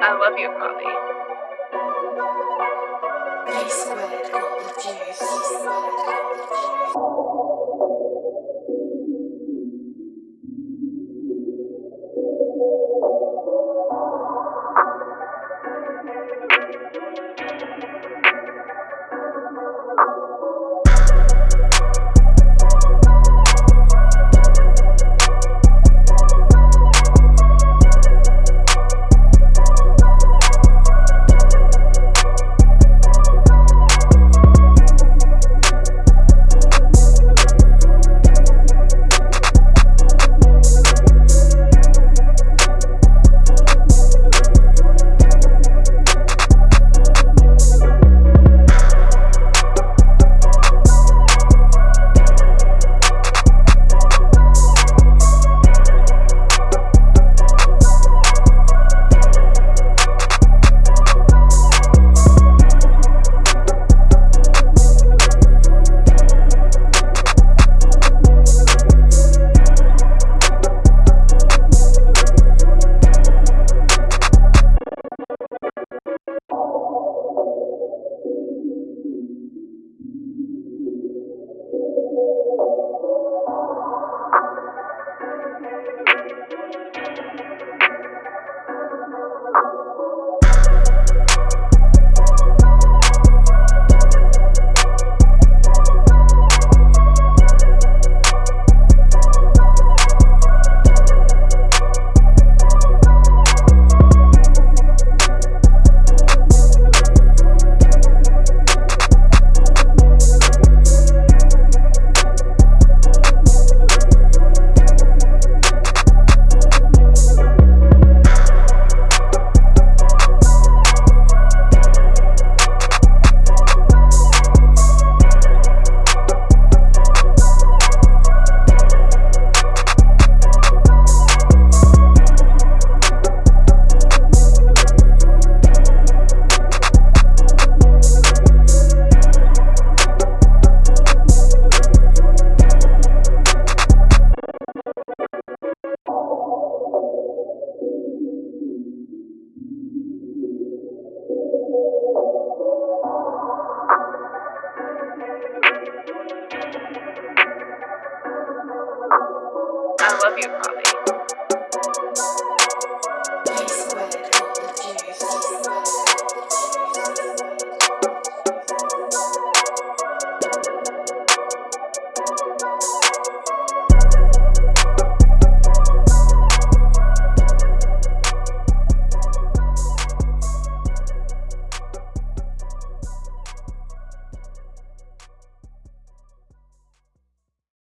I love you, Poppy. P squared got the juice. I love you, Poppy.